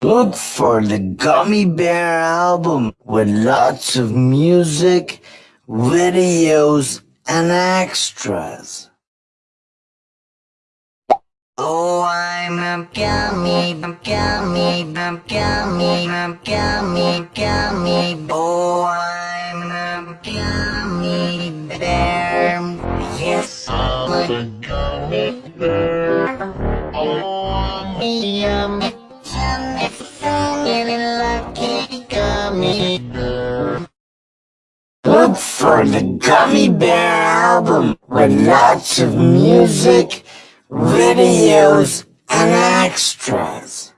Look for the Gummy Bear album with lots of music, videos, and extras. Oh, I'm a gummy, gummy, gummy, gummy, gummy. Oh, I'm a gummy bear. Yes, I'm a gummy bear. Oh, I'm a yummy, Look for the Gummy Bear album with lots of music, videos, and extras.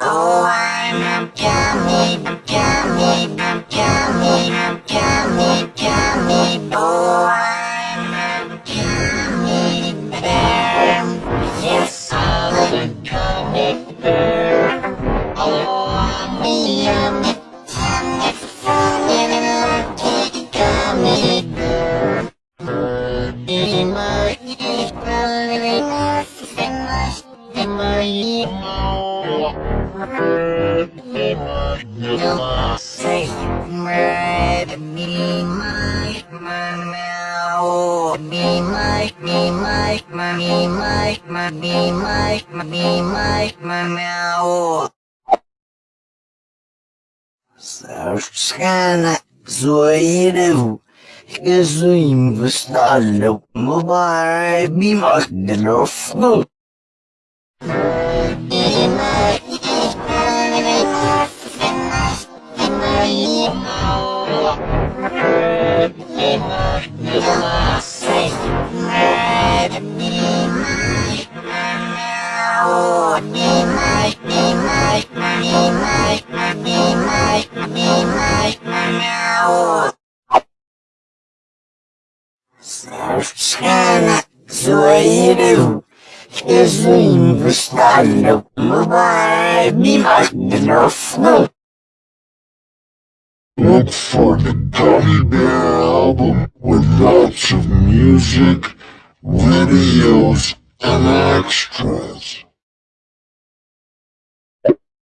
Oh, I'm a gummy, gummy, gummy, gummy, gummy. Oh, I'm a gummy bear. Yes, I'm a gummy bear. مسخرة صغيرة كزوين بستعلق مباربي مقدر أفضل Oh, me, my, me, my, me, my, me, my. Look for the Gummy Bear album with lots of music, videos, and extras.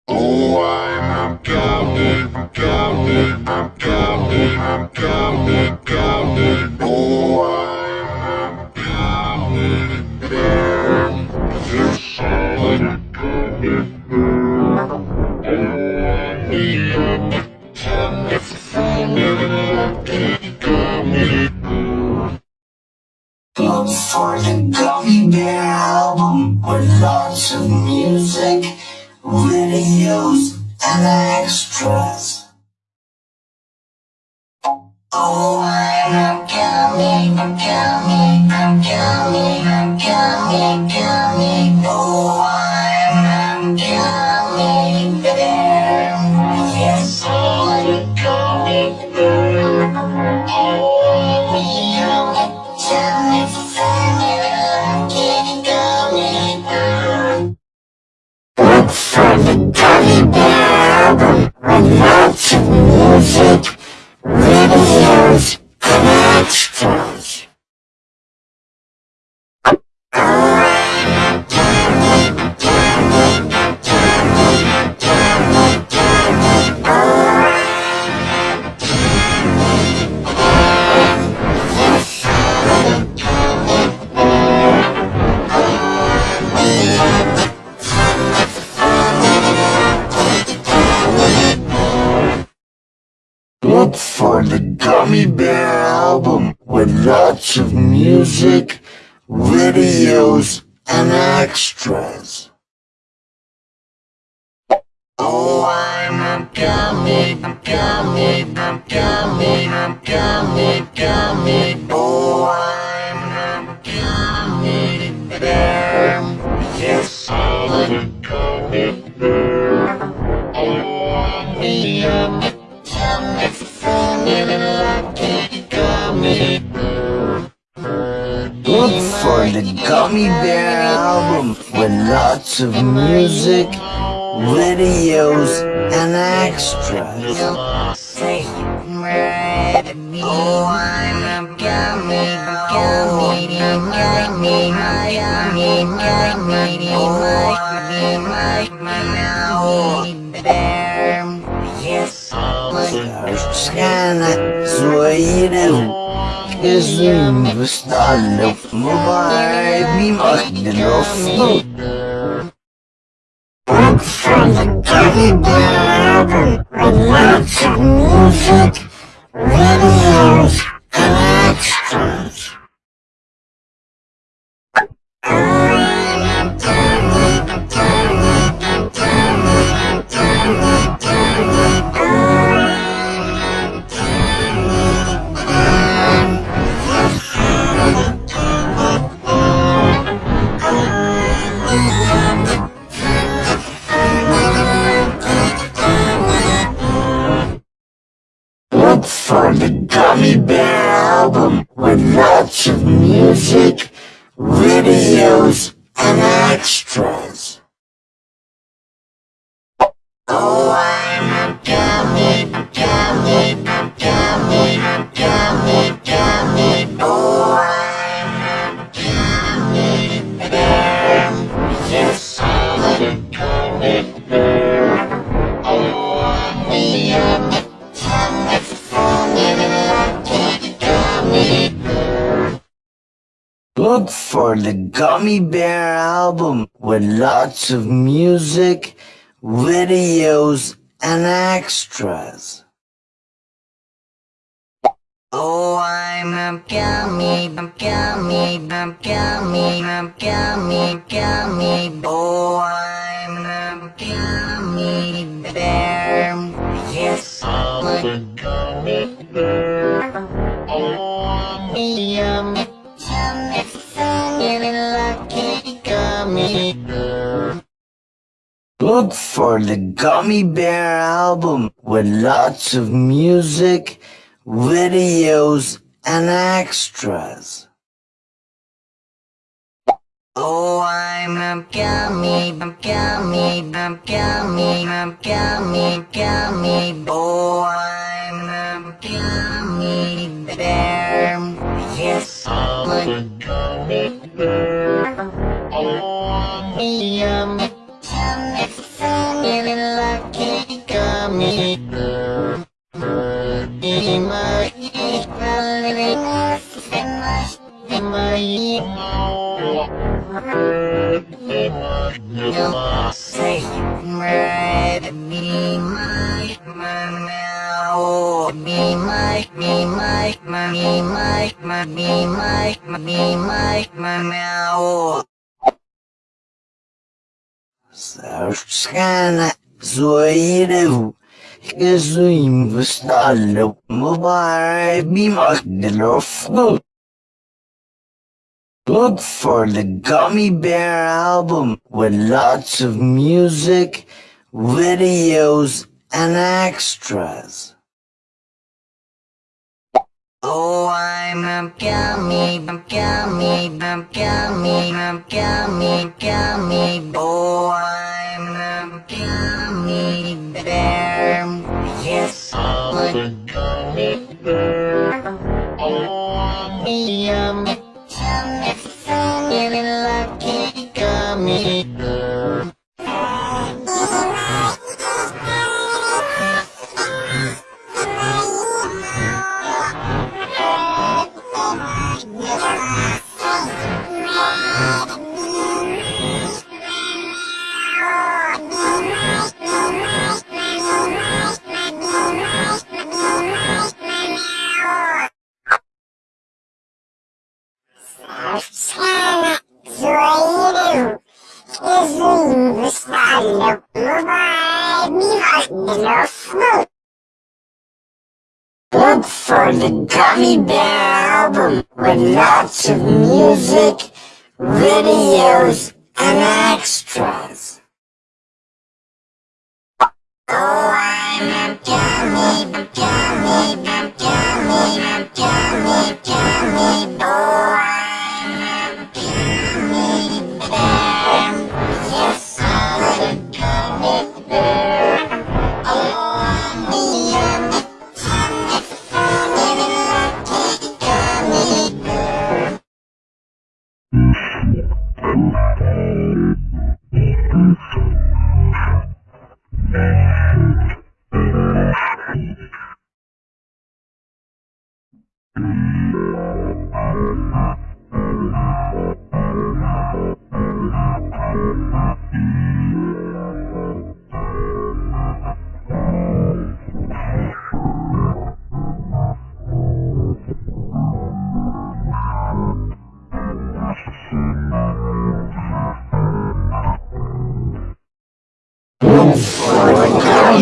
Oh, I'm a gummy, gummy, I'm gummy, I'm gummy, gummy. Oh, I'm Look for the Gummy Bear album with lots of music, videos, and extras. Oh, I'm gummy, I'm gummy, I'm gummy, I'm gummy, lots of music, videos, and extras. Oh, I'm a gummy, gummy, gummy, gummy, gummy. Oh, I'm a gummy bear. Yes, I'm a gummy Gummy Bear album with lots of music, videos, and extras. Oh, I'm a gummy, gummy, gummy, gummy, gummy, oh, I'm like my gummy bear. Yes, I'm sweet. Isn't the style might be my little sleep. Books from the Gummy Bear with lots of music, videos, and extras. Lots of music, videos, and extras. For the Gummy Bear album with lots of music, videos, and extras. Oh, I'm a gummy, gummy, gummy, gummy, gummy. Oh, I'm a gummy bear. Yes, I'm a gummy bear. Oh, I'm a yummy, yummy, funny, lucky gummy. Look for the Gummy Bear album with lots of music, videos, and extras. Oh, I'm a gummy, gummy, gummy, gummy, gummy. Oh, I'm a gummy bear. Yes, I'm a gummy yummy, yummy, funny, lucky gummy سأشكال ከዙይም ውስጥ አለው ሙባረክ ቢማክድሎፍ Look for the Gummy Bear album with lots of music, videos, and extras. Oh, I'm a gummy, gummy, gummy, gummy, gummy. Oh, I'm a gummy bear. Yes, I'm a gummy bear. Oh, I'm a yummy, yummy, funny, lucky gummy bear. For the Gummy Bear album with lots of music, videos, and extras. Oh, I'm a gummy, gummy, gummy, gummy, gummy. Oh,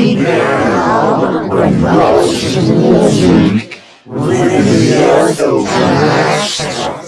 Album with lots of music, videos, and extras.